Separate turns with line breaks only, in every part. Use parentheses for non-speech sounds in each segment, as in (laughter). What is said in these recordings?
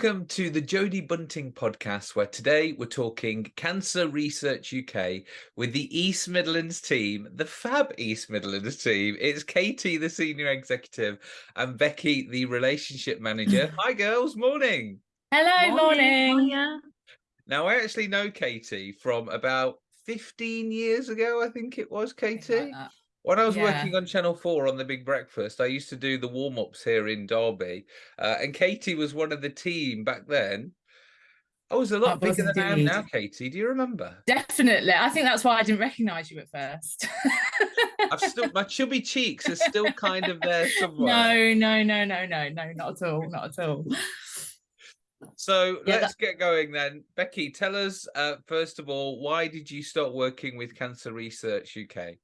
Welcome to the Jodie Bunting podcast, where today we're talking Cancer Research UK with the East Midlands team, the fab East Midlands team. It's Katie, the senior executive, and Becky, the relationship manager. (laughs) Hi, girls. Morning.
Hello, morning. morning.
Now, I actually know Katie from about 15 years ago, I think it was, Katie. Like when I was yeah. working on Channel 4 on The Big Breakfast, I used to do the warm-ups here in Derby. Uh, and Katie was one of the team back then. I was a lot bigger than I am now, Katie. Do you remember?
Definitely. I think that's why I didn't recognise you at first.
I've still my chubby cheeks are still kind of there (laughs) somewhere.
No, no, no, no, no, no, not at all, not at all.
So yeah, let's that... get going then. Becky, tell us uh, first of all, why did you start working with Cancer Research UK?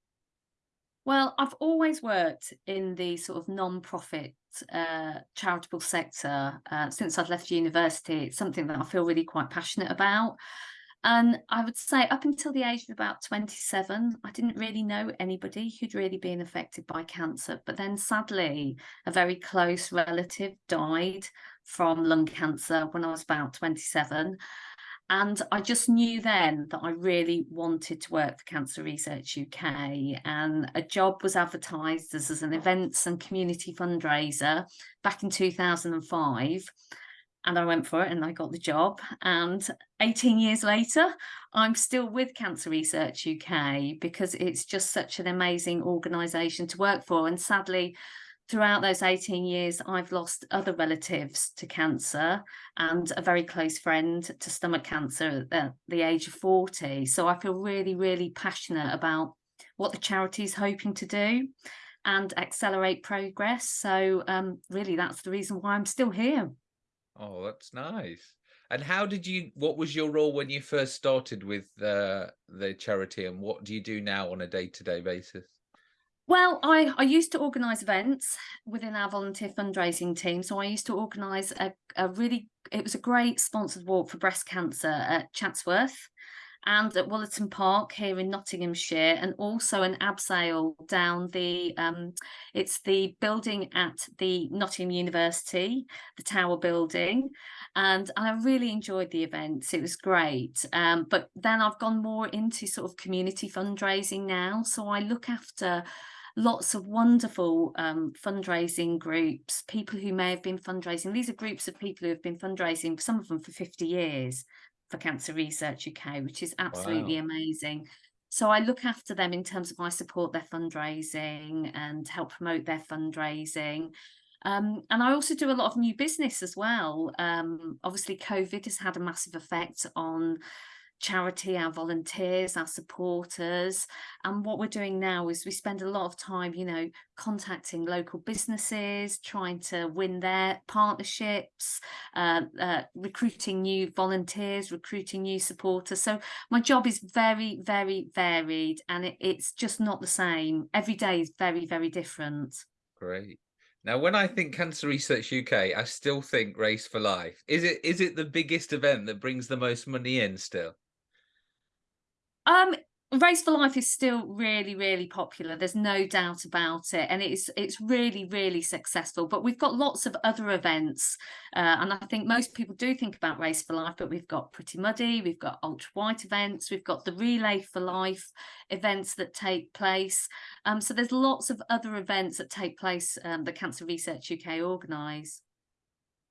Well, I've always worked in the sort of non-profit uh, charitable sector uh, since I've left university. It's something that I feel really quite passionate about. And I would say up until the age of about 27, I didn't really know anybody who'd really been affected by cancer. But then sadly, a very close relative died from lung cancer when I was about 27. And I just knew then that I really wanted to work for Cancer Research UK. And a job was advertised as, as an events and community fundraiser back in 2005. And I went for it and I got the job. And 18 years later, I'm still with Cancer Research UK because it's just such an amazing organisation to work for. And sadly, throughout those 18 years, I've lost other relatives to cancer and a very close friend to stomach cancer at the age of 40. So I feel really, really passionate about what the charity is hoping to do and accelerate progress. So um, really, that's the reason why I'm still here.
Oh, that's nice. And how did you, what was your role when you first started with uh, the charity and what do you do now on a day-to-day -day basis?
Well, I, I used to organise events within our volunteer fundraising team. So I used to organise a, a really, it was a great sponsored walk for breast cancer at Chatsworth and at Wollaton Park here in Nottinghamshire, and also an abseil down the, um, it's the building at the Nottingham University, the Tower building. And I really enjoyed the events. It was great. Um, but then I've gone more into sort of community fundraising now. So I look after lots of wonderful um, fundraising groups, people who may have been fundraising. These are groups of people who have been fundraising, some of them for 50 years for Cancer Research UK, which is absolutely wow. amazing. So I look after them in terms of I support their fundraising and help promote their fundraising. Um, and I also do a lot of new business as well. Um, obviously, COVID has had a massive effect on charity, our volunteers, our supporters. And what we're doing now is we spend a lot of time, you know, contacting local businesses, trying to win their partnerships, uh, uh, recruiting new volunteers, recruiting new supporters. So my job is very, very varied and it, it's just not the same. Every day is very, very different.
Great. Now, when I think Cancer Research UK, I still think Race for Life. Is it is it the biggest event that brings the most money in still?
Um, Race for Life is still really, really popular. There's no doubt about it, and it's it's really, really successful. But we've got lots of other events, uh, and I think most people do think about Race for Life. But we've got Pretty Muddy, we've got Ultra White events, we've got the Relay for Life events that take place. Um, so there's lots of other events that take place um, that Cancer Research UK organise.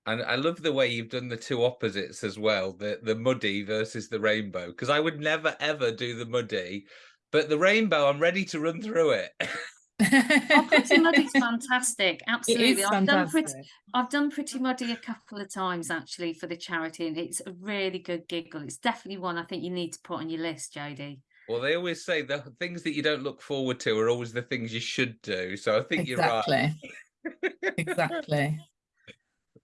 And I love the way you've done the two opposites as well, the the muddy versus the rainbow, because I would never ever do the muddy, but the rainbow, I'm ready to run through it.
oh, Pretty Muddy's fantastic. Absolutely. I've fantastic. done pretty I've done Pretty Muddy a couple of times actually for the charity and it's a really good giggle. It's definitely one I think you need to put on your list, Jodie.
Well, they always say the things that you don't look forward to are always the things you should do. So I think
exactly. you're right. exactly. (laughs)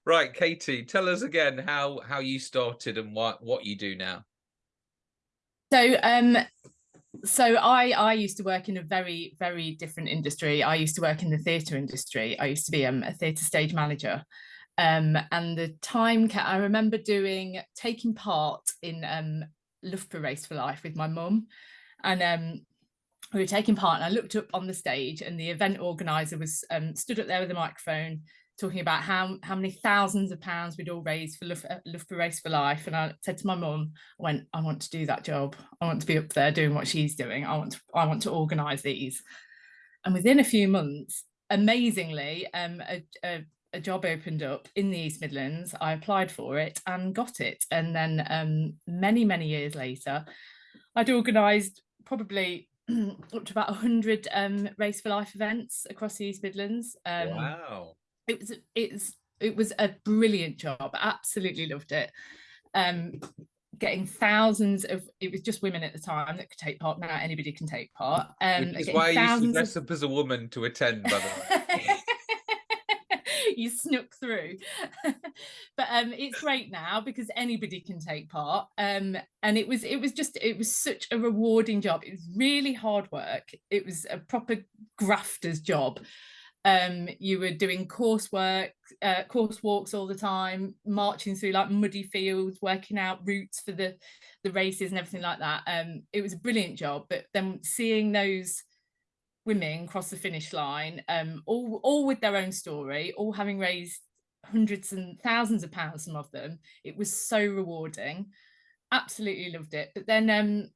Right, Katie, tell us again how how you started and what what you do now.
So um so I I used to work in a very very different industry. I used to work in the theatre industry. I used to be um, a theatre stage manager. Um, and the time I remember doing taking part in um, Loughborough Race for Life with my mum, and um, we were taking part. And I looked up on the stage, and the event organizer was um, stood up there with a microphone, talking about how how many thousands of pounds we'd all raised for for Race for Life, and I said to my mum, I went, I want to do that job. I want to be up there doing what she's doing. I want to I want to organise these. And within a few months, amazingly, um, a, a, a job opened up in the East Midlands. I applied for it and got it. And then um, many many years later, I'd organised probably (clears throat) up to about 100 um, Race for Life events across the East Midlands. Um,
wow
it was it's it was a brilliant job. Absolutely loved it. Um getting thousands of it was just women at the time that could take part. Now anybody can take part. Um
Which is why used to dress up as a woman to attend by the way. (laughs)
You snuck through. (laughs) But um it's great now because anybody can take part. Um and it was it was just it was such a rewarding job. It was really hard work. It was a proper grafter's job um, you were doing coursework, uh, course walks all the time, marching through like muddy fields, working out routes for the the races and everything like that. Um, it was a brilliant job, but then seeing those women cross the finish line, um, all all with their own story, all having raised hundreds and thousands of pounds, some of them, it was so rewarding. Absolutely loved it. But then um,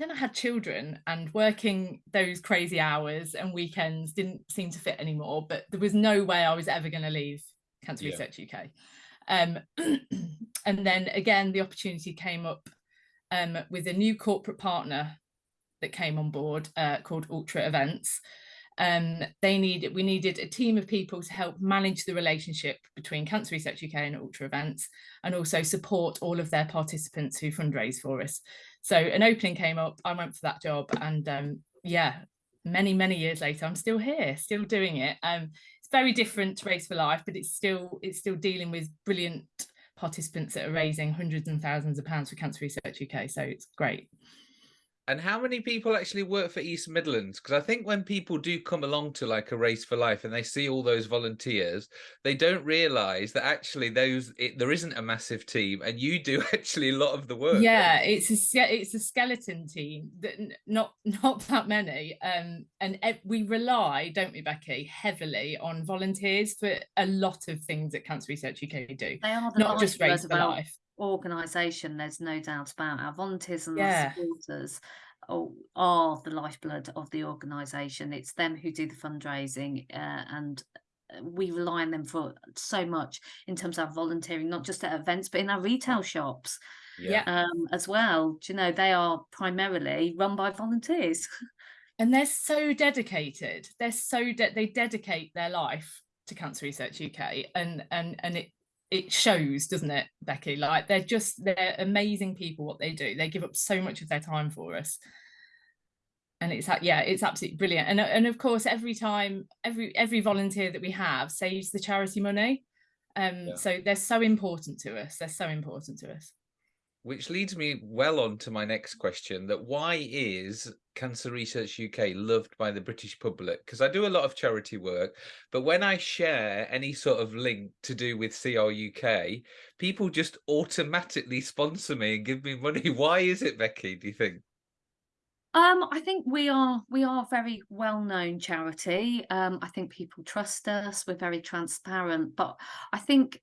then I had children and working those crazy hours and weekends didn't seem to fit anymore. But there was no way I was ever going to leave Cancer yeah. Research UK. Um, (clears throat) and then again, the opportunity came up um, with a new corporate partner that came on board uh, called Ultra Events. Um, they needed we needed a team of people to help manage the relationship between Cancer Research UK and Ultra Events, and also support all of their participants who fundraise for us. So an opening came up, I went for that job and um, yeah, many, many years later, I'm still here, still doing it. Um, it's very different to Race for Life, but it's still it's still dealing with brilliant participants that are raising hundreds and thousands of pounds for Cancer Research UK. So it's great.
And how many people actually work for East Midlands? Because I think when people do come along to like a race for life and they see all those volunteers, they don't realise that actually those it, there isn't a massive team, and you do (laughs) actually a lot of the work.
Yeah, it's a it's a skeleton team that not not that many, um, and we rely, don't we, Becky, heavily on volunteers for a lot of things that Cancer Research UK do.
They are not just race for life organisation, there's no doubt about our volunteers and yeah. supporters are the lifeblood of the organisation. It's them who do the fundraising uh, and uh, we rely on them for so much in terms of volunteering, not just at events, but in our retail shops yeah. um, as well. Do you know, they are primarily run by volunteers. (laughs)
And they're so dedicated. They're so de- they dedicate their life to Cancer Research UK, and and and it it shows, doesn't it, Becky? Like they're just they're amazing people. What they do, they give up so much of their time for us, and it's yeah, it's absolutely brilliant. And and of course, every time every every volunteer that we have saves the charity money. Um, yeah. so they're so important to us. They're so important to us
which leads me well on to my next question that why is cancer research uk loved by the british public because i do a lot of charity work but when i share any sort of link to do with cruk people just automatically sponsor me and give me money (laughs) why is it becky do you think
um, I think we are we are a very well known charity. Um, I think people trust us. We're very transparent, but I think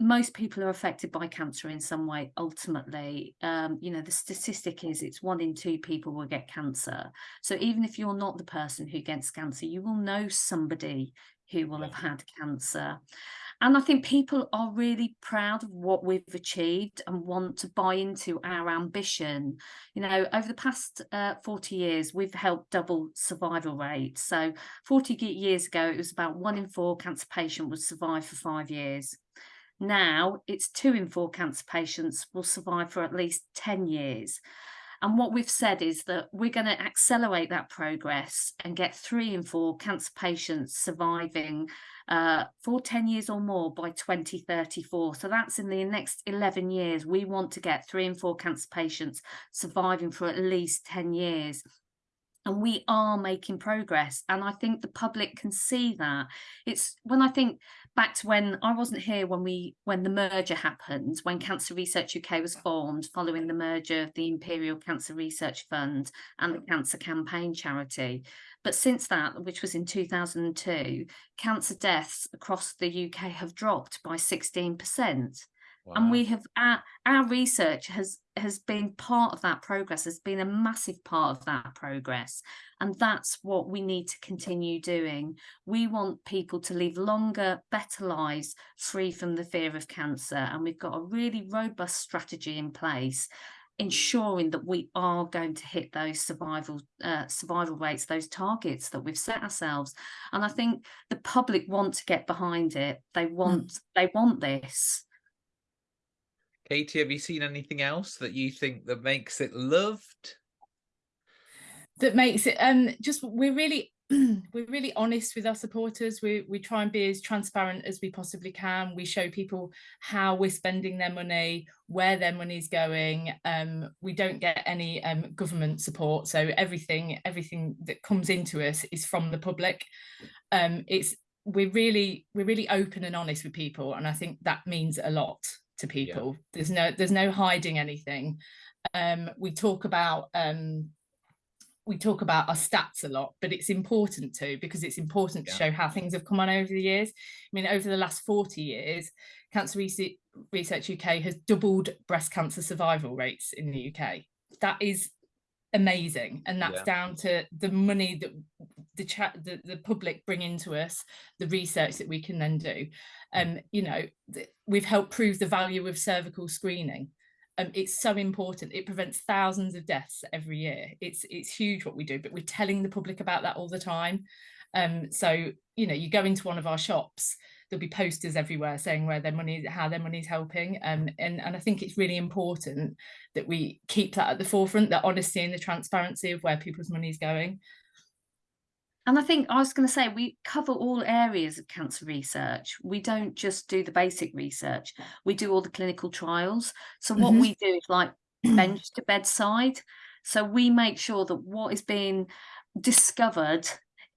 most people are affected by cancer in some way ultimately. Um, you know the statistic is it's one in two people will get cancer. So even if you're not the person who gets cancer you will know somebody who will have had cancer. And i think people are really proud of what we've achieved and want to buy into our ambition. You know over the past uh, 40 years we've helped double survival rates so 40 years ago it was about one in four cancer patient would survive for five years now it's two in four cancer patients will survive for at least 10 years. And what we've said is that we're going to accelerate that progress and get three in four cancer patients surviving uh, for 10 years or more by 2034. So that's in the next 11 years. We want to get three in four cancer patients surviving for at least 10 years and we are making progress and i think the public can see that it's when i think back to when I wasn't here when we when the merger happened, when Cancer Research UK was formed following the merger of the Imperial Cancer Research Fund and the Cancer Campaign charity. But since that, which was in 2002, cancer deaths across the UK have dropped by 16%. Wow. And we have our, our research has has been part of that progress, has been a massive part of that progress. And that's what we need to continue doing. We want people to live longer, better lives free from the fear of cancer. And we've got a really robust strategy in place ensuring that we are going to hit those survival uh, survival rates, those targets that we've set ourselves. And I think the public want to get behind it. They hmm. want mm. they want this.
Katie, have you seen anything else that you think that makes it loved?
That makes it um just we're really (clears throat) we're really honest with our supporters. We we try and be as transparent as we possibly can. We show people how we're spending their money, where their money's going. Um, we don't get any um, government support, so everything everything that comes into us is from the public. Um, it's we're really we're really open and honest with people, and I think that means a lot to people. Yeah. There's no there's no hiding anything. Um, we talk about um, we talk about our stats a lot, but it's important to because it's important yeah. to show how things have come on over the years. I mean, over the last 40 years, Cancer Research UK has doubled breast cancer survival rates in the UK. That is amazing, and that's yeah. down to the money that the chat the, the public bring into us, the research that we can then do. Um, you know, we've helped prove the value of cervical screening um, it's so important. It prevents thousands of deaths every year. It's it's huge what we do, but we're telling the public about that all the time. Um, so you know, you go into one of our shops, there'll be posters everywhere saying where their money, how their money is helping, um, and and I think it's really important that we keep that at the forefront, the honesty and the transparency of where people's money is going.
And I think I was going to say we cover all areas of cancer research. We don't just do the basic research, we do all the clinical trials. So, what mm-hmm. we do is like (clears throat) bench to bedside. So, we make sure that what is being discovered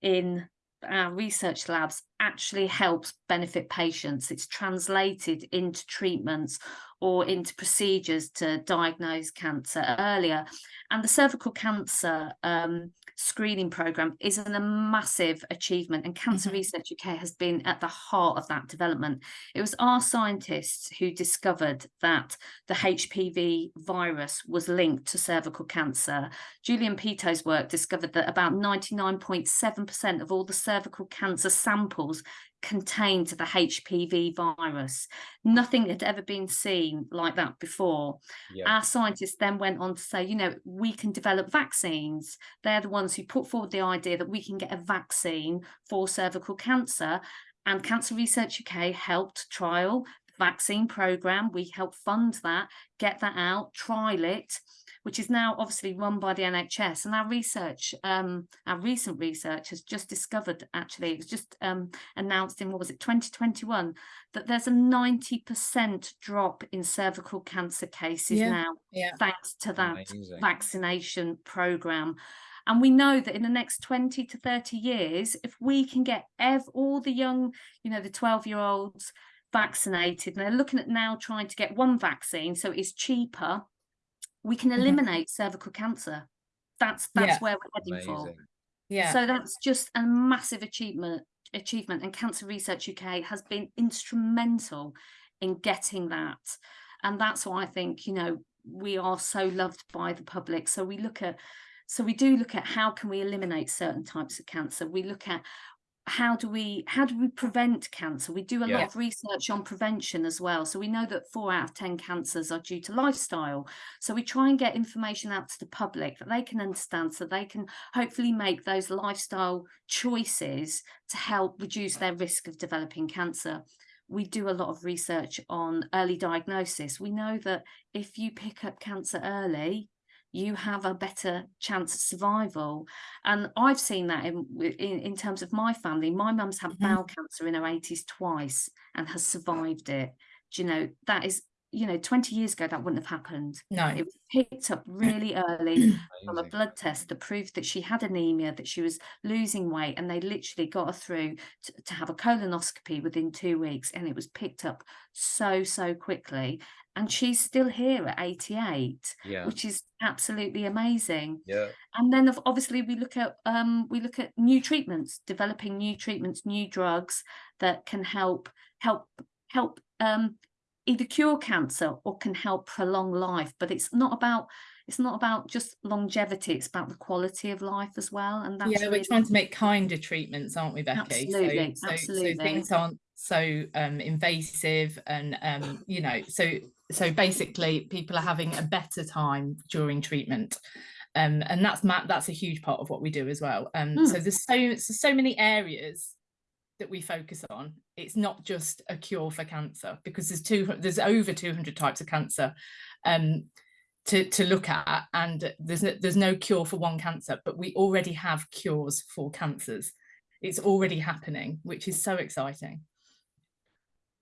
in our research labs actually helps benefit patients. It's translated into treatments or into procedures to diagnose cancer earlier. And the cervical cancer um, screening program is a massive achievement and cancer mm-hmm. research uk has been at the heart of that development it was our scientists who discovered that the hpv virus was linked to cervical cancer julian peto's work discovered that about 99.7% of all the cervical cancer samples contained to the HPV virus. Nothing had ever been seen like that before. Yeah. Our scientists then went on to say, you know, we can develop vaccines. They're the ones who put forward the idea that we can get a vaccine for cervical cancer. And Cancer Research UK helped trial the vaccine program. We helped fund that, get that out, trial it which is now obviously run by the NHS. And our research, um, our recent research has just discovered, actually, it was just um, announced in, what was it, 2021, that there's a 90% drop in cervical cancer cases yeah. now, yeah. thanks to that Amazing. vaccination program. And we know that in the next 20 to 30 years, if we can get ev- all the young, you know, the 12 year olds vaccinated, and they're looking at now trying to get one vaccine, so it's cheaper we can mm-hmm. eliminate mm-hmm. cervical cancer. That's that's yeah. where we're heading Amazing. for. Yeah. So that's just a massive achievement achievement and Cancer Research UK has been instrumental in getting that. And that's why I think, you know, we are so loved by the public. So we look at so we do look at how can we eliminate certain types of cancer. We look at how do we how do we prevent cancer? We do a yeah. lot of research on prevention as well. So we know that four out of ten cancers are due to lifestyle. So we try and get information out to the public that they can understand so they can hopefully make those lifestyle choices to help reduce their risk of developing cancer. We do a lot of research on early diagnosis. We know that if you pick up cancer early you have a better chance of survival. And I've seen that in in, in terms of my family. My mum's had mm-hmm. bowel cancer in her 80s twice and has survived it. Do you know that is you know 20 years ago that wouldn't have happened
no
it was picked up really early (clears throat) from a blood test that proved that she had anemia that she was losing weight and they literally got her through to, to have a colonoscopy within two weeks and it was picked up so so quickly and she's still here at 88
yeah.
which is absolutely amazing.
Yeah.
And then of obviously we look at um we look at new treatments developing new treatments new drugs that can help help help um either cure cancer or can help prolong life. But it's not about it's not about just longevity it's about the quality of life as well and that's
yeah we're trying to make kinder treatments aren't we becky?
Absolutely,
so,
absolutely.
so things aren't so um, invasive and um, you know so so basically people are having a better time during treatment. Um, and that's that's a huge part of what we do as well. Um, mm. so there's so so many areas that we focus on. It's not just a cure for cancer because there's two there's over 200 types of cancer um, to to look at and there's no, there's no cure for one cancer but we already have cures for cancers. It's already happening which is so exciting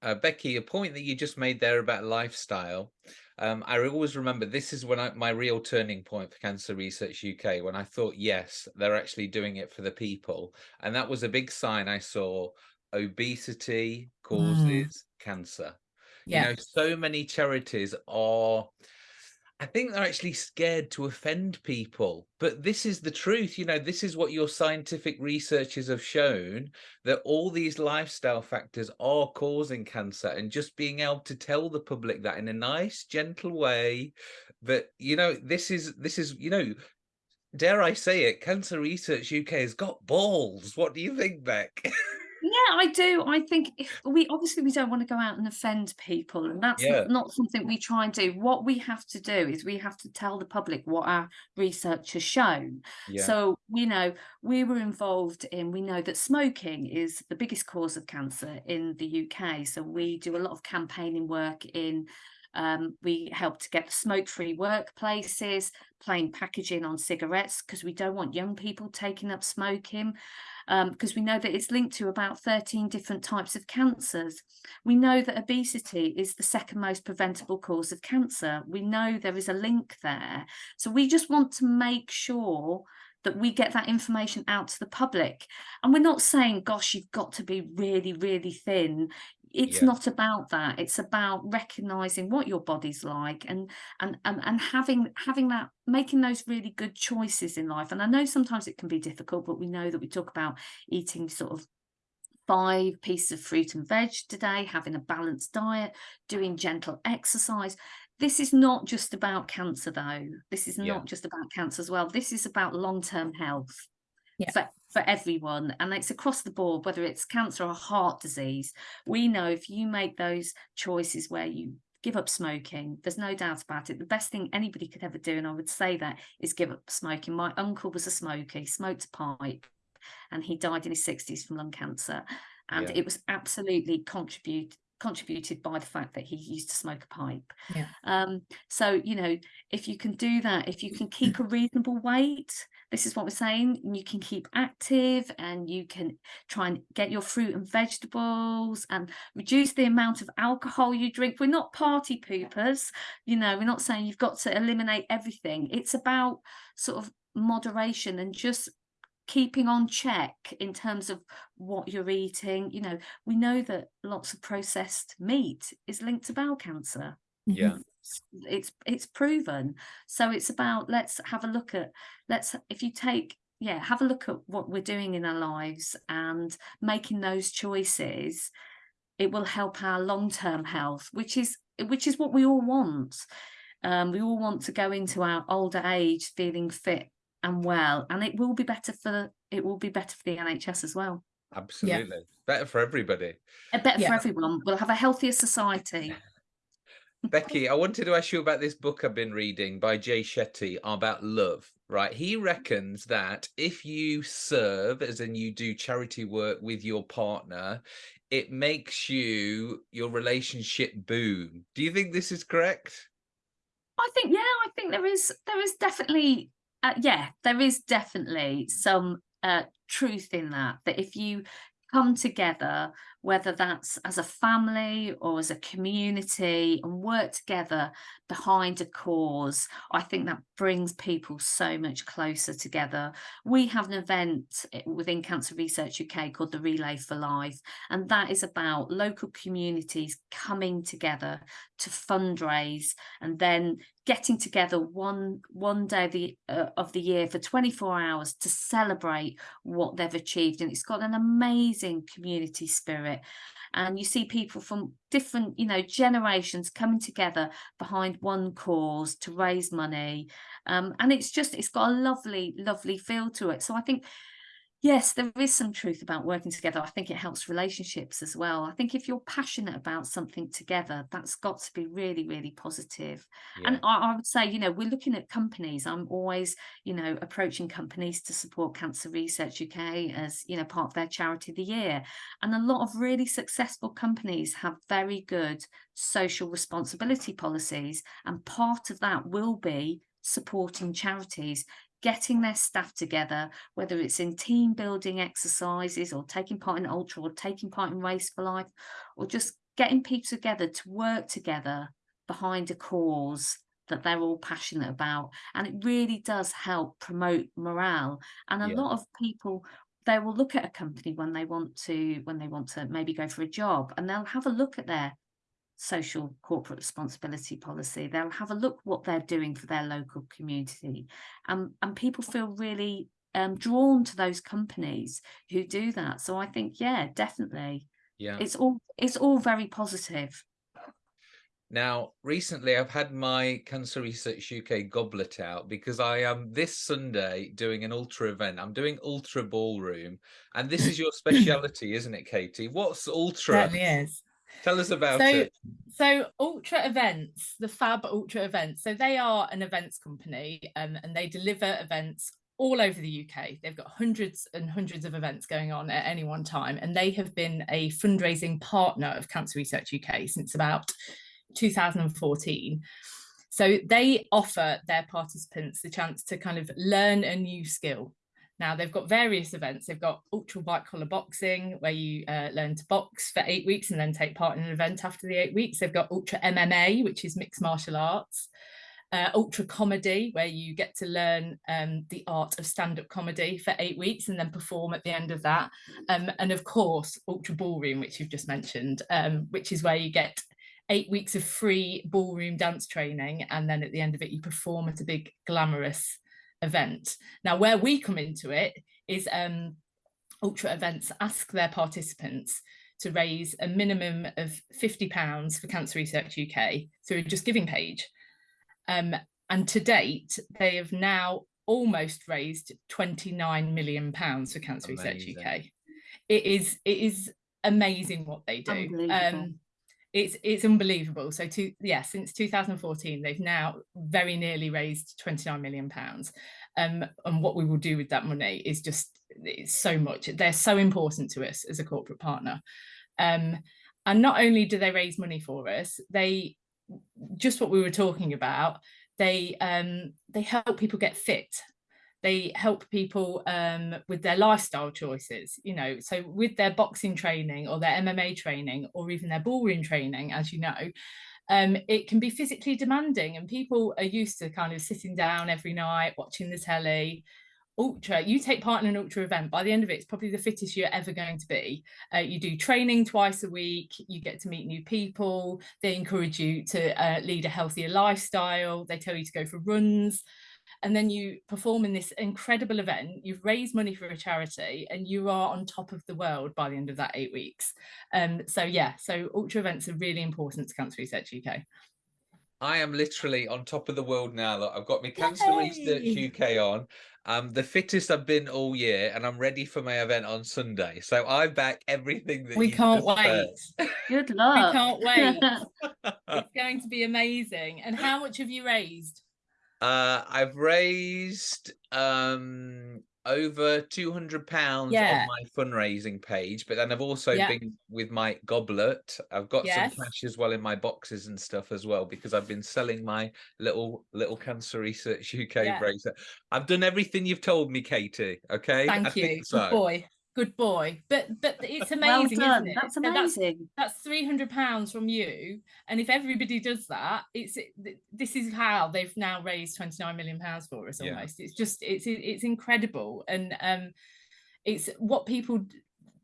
uh, Becky, a point that you just made there about lifestyle, um, I always remember this is when I, my real turning point for Cancer Research UK, when I thought, yes, they're actually doing it for the people. And that was a big sign I saw obesity causes mm. cancer. Yeah. You know, so many charities are I think they're actually scared to offend people. But this is the truth. You know, this is what your scientific researchers have shown that all these lifestyle factors are causing cancer. And just being able to tell the public that in a nice, gentle way that, you know, this is, this is, you know, dare I say it, Cancer Research UK has got balls. What do you think, Beck? (laughs)
Yeah, I do. I think if we obviously we don't want to go out and offend people, and that's yeah. not, something we try and do. What we have to do is we have to tell the public what our research has shown. Yeah. So, you know, we were involved in, we know that smoking is the biggest cause of cancer in the UK. So we do a lot of campaigning work in um, we help to get smoke-free workplaces, plain packaging on cigarettes because we don't want young people taking up smoking because um, we know that it's linked to about 13 different types of cancers. We know that obesity is the second most preventable cause of cancer. We know there is a link there. So we just want to make sure that we get that information out to the public. And we're not saying, gosh, you've got to be really, really thin it's yeah. not about that it's about recognizing what your body's like and, and and and having having that making those really good choices in life and i know sometimes it can be difficult but we know that we talk about eating sort of five pieces of fruit and veg today having a balanced diet doing gentle exercise this is not just about cancer though this is yeah. not just about cancer as well this is about long-term health yeah. for, for everyone and it's across the board whether it's cancer or heart disease we know if you make those choices where you give up smoking there's no doubt about it the best thing anybody could ever do and i would say that is give up smoking my uncle was a smoker he smoked a pipe and he died in his 60s from lung cancer and yeah. it was absolutely contribute contributed by the fact that he used to smoke a pipe. Yeah. Um, so, you know, if you can do that, if you can keep a reasonable weight, this is what we're saying, you can keep active and you can try and get your fruit and vegetables and reduce the amount of alcohol you drink. We're not party poopers, you know, we're not saying you've got to eliminate everything. It's about sort of moderation and just keeping on check in terms of what you're eating you know we know that lots of processed meat is linked to bowel cancer.
Yeah.
It's it's proven. So it's about let's have a look at let's if you take yeah have a look at what we're doing in our lives and making those choices it will help our long-term health which is which is what we all want. Um, we all want to go into our older age feeling fit and well and it will be better for it will be better for the nhs as well.
Absolutely. Yeah. better for everybody.
Better yeah. for everyone. We'll have a healthier society. (laughs)
Becky i wanted to ask you about this book i've been reading by jay shetty about love right? He reckons that if you serve as in you do charity work with your partner it makes you your relationship boom do you think this is correct?
I think yeah, I think there is there is definitely uh, yeah, there is definitely some uh, truth in that. That if you come together, whether that's as a family or as a community, and work together behind a cause, I think that brings people so much closer together. We have an event eh, within Cancer Research UK called the Relay for Life, and that is about local communities coming together to fundraise and then getting together one one day of the, uh, of the year for 24 hours to celebrate what they've achieved. And it's got an amazing community spirit and you see people from different you know generations coming together behind one cause to raise money. Um, and it's just it's got a lovely lovely feel to it. So i think yes there is some truth about working together. I think it helps relationships as well. I think if you're passionate about something together that's got to be really really positive. Yeah. and I, I, would say you know we're looking at companies. I'm always you know approaching companies to support cancer research uk as you know part of their charity of the year. And a lot of really successful companies have very good social responsibility policies and part of that will be supporting charities getting their staff together, whether it's in team building exercises or taking part in ultra or taking part in race for life, or just getting people together to work together behind a cause that they're all passionate about. And it really does help promote morale. And a yeah. lot of people they will look at a company when they want to when they want to maybe go for a job and they'll have a look at their social corporate responsibility policy. They'll have a look what they're doing for their local community. Um, and people feel really um, drawn to those companies who do that. So I think, yeah, definitely.
Yeah.
It's all it's all very positive.
Now, recently I've had my Cancer Research UK goblet out because I am this Sunday doing an ultra event. I'm doing ultra ballroom, and this is your (laughs) speciality, isn't it, Katie? What's ultra?
Certainly is.
Tell us about
so,
it.
So Ultra Events, the Fab Ultra Events. So they are an events company um, and they deliver events all over the UK. They've got hundreds and hundreds of events going on at any one time. And they have been a fundraising partner of Cancer Research UK since about 2014. So they offer their participants the chance to kind of learn a new skill now they've got various events. They've got ultra white collar boxing where you uh, learn to box for eight weeks and then take part in an event after the eight weeks. They've got ultra MMA, which is mixed martial arts. Uh, ultra comedy, where you get to learn um, the art of stand-up comedy for eight weeks and then perform at the end of that. Um, and of course, ultra ballroom, which you've just mentioned, um, which is where you get eight weeks of free ballroom dance training. And then at the end of it, you perform at a big glamorous event. Now, where we come into it is um, ultra events ask their participants to raise a minimum of £50 for Cancer Research UK through a Just Giving page. Um, and to date, they have now almost raised 29 million pounds for Cancer amazing. Research UK. It is it is amazing what they do. Um, it's it's unbelievable. So to yeah since 2014 they've now very nearly raised 29 million pounds. Um and what we will do with that money is just it's so much they're so important to us as a corporate partner. Um and not only do they raise money for us they just what we were talking about they um they help people get fit they help people um, with their lifestyle choices you know so with their boxing training or their mma training or even their ballroom training as you know um, it can be physically demanding and people are used to kind of sitting down every night watching the telly. Ultra you take part in an ultra event by the end of it it's probably the fittest you're ever going to be. Uh, you do training twice a week you get to meet new people they encourage you to uh, lead a healthier lifestyle they tell you to go for runs and then you perform in this incredible event you've raised money for a charity and you are on top of the world by the end of that eight weeks um so yeah so ultra events are really important to cancer research uk
I am literally on top of the world now. That I've got my Cancer Research UK on. I'm the fittest I've been all year, and I'm ready for my event on Sunday. So I back everything that
we can't wait.
Good luck.
We can't wait. it's going to be amazing. And how much have you raised?
Uh, I've raised um over 200 pounds yeah. on my fundraising page but then i've also yeah. been with my goblet i've got yes. some cash as well in my boxes and stuff as well because i've been selling my little little cancer research (laughs) uk yeah. bracelet i've done everything you've told me katie okay
thank I you so. good boy Good boy. But but it's amazing, well isn't it?
That's amazing.
that's, that's 300 pounds from you. And if everybody does that, it's this is how they've now raised 29 million pounds for us almost. Yeah. It's just it's it's incredible. And um it's what people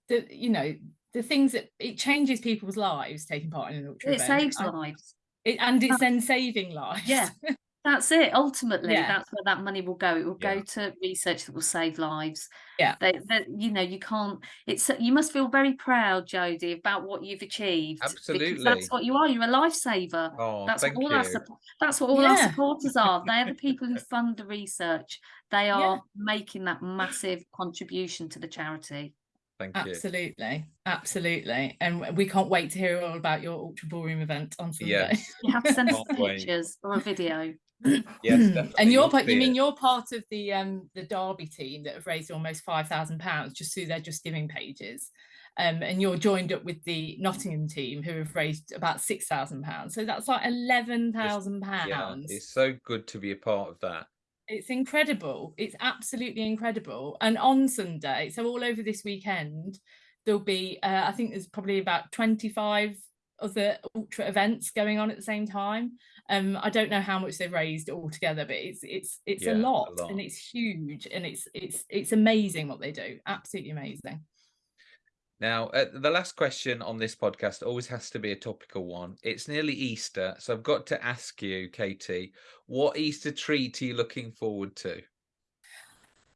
the you know the things that it changes people's lives taking part in an ultra
it event. saves lives
it, and it's then saving lives
yeah (laughs) That's it. Ultimately, yeah. that's where that money will go. It will yeah. go to research that will save lives.
Yeah.
They, they, you know, you can't. It's you must feel very proud, Jodie, about what you've achieved.
Absolutely.
that's what you are. You're a lifesaver.
Oh,
that's
thank
what all
you.
our that's what all yeah. our supporters are. They are the (laughs) people who fund the research. They are making that massive contribution to the charity.
Thank
you. Absolutely, absolutely, and we can't wait to hear all about your ultra ballroom event on Sunday.
Yes.
You have to send us pictures or a video
yes, (clears throat) definitely.
and you're part. You mean you're part of the um the Derby team that have raised almost five thousand pounds just through their Just Giving pages, um, and you're joined up with the Nottingham team who have raised about six thousand pounds. So that's like eleven thousand pounds. Yeah,
it's so good to be a part of that.
It's incredible. It's absolutely incredible. And on Sunday, so all over this weekend, there'll be uh, I think there's probably about twenty five other ultra events going on at the same time. Um, I don't know how much they've raised altogether, but it's it's it's yeah, a, lot, a, lot, and it's huge and it's it's it's amazing what they do. Absolutely amazing.
Now, uh, the last question on this podcast always has to be a topical one. It's nearly Easter, so I've got to ask you, Katie, what Easter treat are you looking forward to?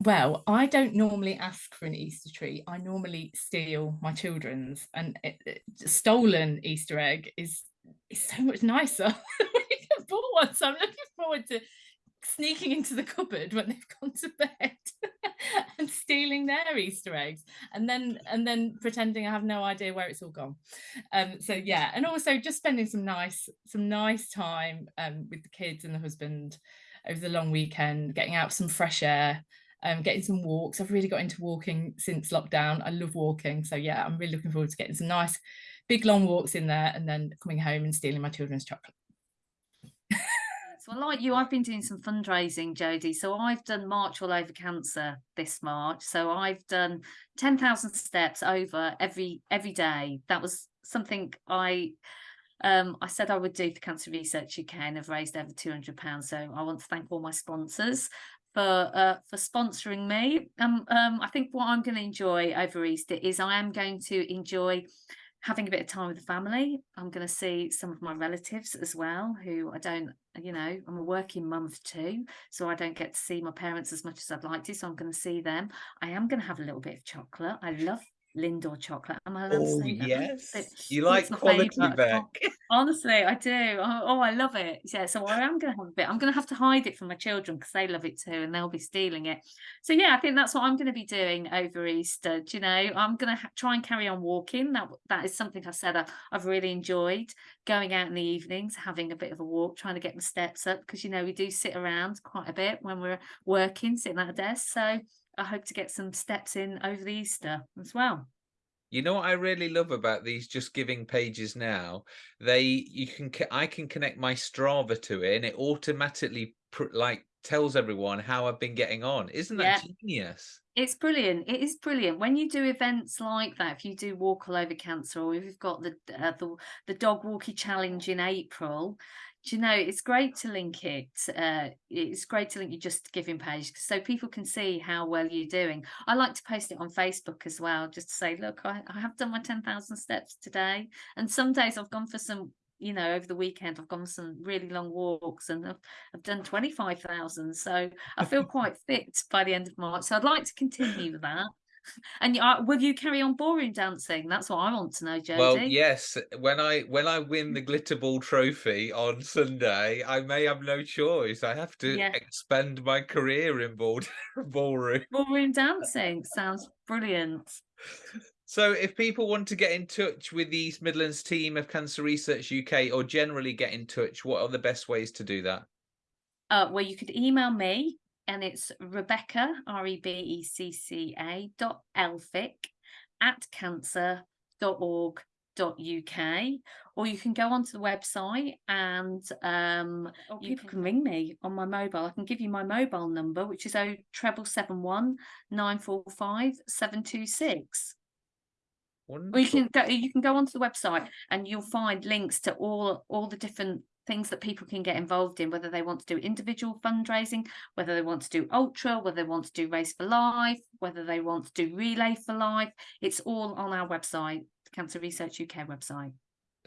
Well, I don't normally ask for an Easter treat. I normally steal my children's, and it, it, stolen Easter egg is is so much nicer. (laughs) (laughs) one, so I'm looking forward to sneaking into the cupboard when they've gone to bed (laughs) and stealing their Easter eggs, and then and then pretending I have no idea where it's all gone. Um, so yeah, and also just spending some nice some nice time um, with the kids and the husband over the long weekend, getting out some fresh air. Um, getting some walks. I've really got into walking since lockdown. I love walking. So yeah, I'm really looking forward to getting some nice big long walks in there and then coming home and stealing my children's chocolate.
Well, like you, I've been doing some fundraising, Jodie. So I've done March All Over Cancer this March. So I've done 10,000 steps over every every day. That was something I um, I said I would do for Cancer Research UK and have raised over £200. So I want to thank all my sponsors for uh, for sponsoring me. Um, um, I think what I'm going to enjoy over Easter is I am going to enjoy having a bit of time with the family. I'm going to see some of my relatives as well, who I don't, you know, I'm a working mum two, so I don't get to see my parents as much as I'd like to. So I'm going to see them. I am going to have a little bit of chocolate. I love Lindor chocolate. Am I allowed
oh, (laughs) yes. you like quality back.
Honestly, I do. Oh, oh, I love it. Yeah, so I am going to have a bit. I'm going to have to hide it from my children because they love it too and they'll be stealing it. So, yeah, I think that's what I'm going to be doing over Easter. Do you know, I'm going to ha- try and carry on walking. That That is something I said I, I've really enjoyed going out in the evenings, having a bit of a walk, trying to get my steps up because, you know, we do sit around quite a bit when we're working, sitting at a desk. So, I hope to get some steps in over the Easter as well.
You know what I really love about these just giving pages now? They you can I can connect my Strava to it and it automatically like tells everyone how I've been getting on. Isn't that yeah. genius?
It's brilliant. It is brilliant when you do events like that. If you do walk all over cancer, or if you've got the uh, the the dog walkie challenge in April, do you know it's great to link it uh, it's great to link your just giving page so people can see how well you're doing. I like to post it on facebook as well just to say look i, I have done my 10,000 steps today. And some days i've gone for some you know over the weekend i've gone for some really long walks and i've, I've done 25,000 so i feel (laughs) quite fit by the end of march. So i'd like to continue with that (laughs) and uh, will you carry on ballroom dancing? That's what I want to know, Jodie.
Well, yes. When I when I win the glitter ball trophy on Sunday, I may have no choice. I have to yeah. expend my career in ball ballroom.
Ballroom dancing sounds brilliant.
So, if people want to get in touch with the East Midlands team of Cancer Research UK, or generally get in touch, what are the best ways to do that?
Uh, well, you could email me and it's Rebecca, R E B E C C A dot Elphick at cancer.org.uk. or you can go onto the website and um, you can ring me on my mobile. I can give you my mobile number, which is 0771 945 726. Or you can go you can go onto the website and you'll find links to all all the different things that people can get involved in, whether they want to do individual fundraising, whether they want to do ultra, whether they want to do race for life, whether they want to do relay for life. It's all on our website, Cancer Research UK website.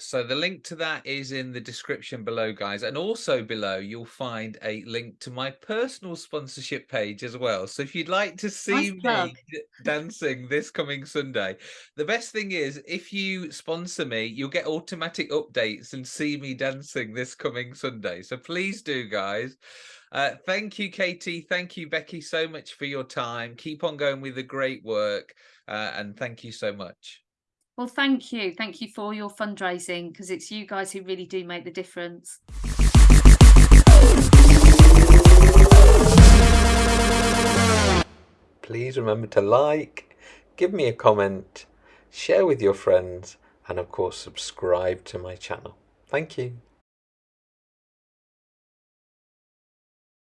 So the link to that is in the description below, guys. And also below, you'll find a link to my personal sponsorship page as well. So if you'd like to see nice me dancing this coming Sunday, the best thing is if you sponsor me, you'll get automatic updates and see me dancing this coming Sunday. So please do, guys. Uh, thank you, Katie. Thank you, Becky, so much for your time. Keep on going with the great work. Uh, and thank you so much.
Well, thank you. Thank you for your fundraising because it's you guys who really do make the difference.
Please remember to like, give me a comment, share with your friends, and of course, subscribe to my channel. Thank you.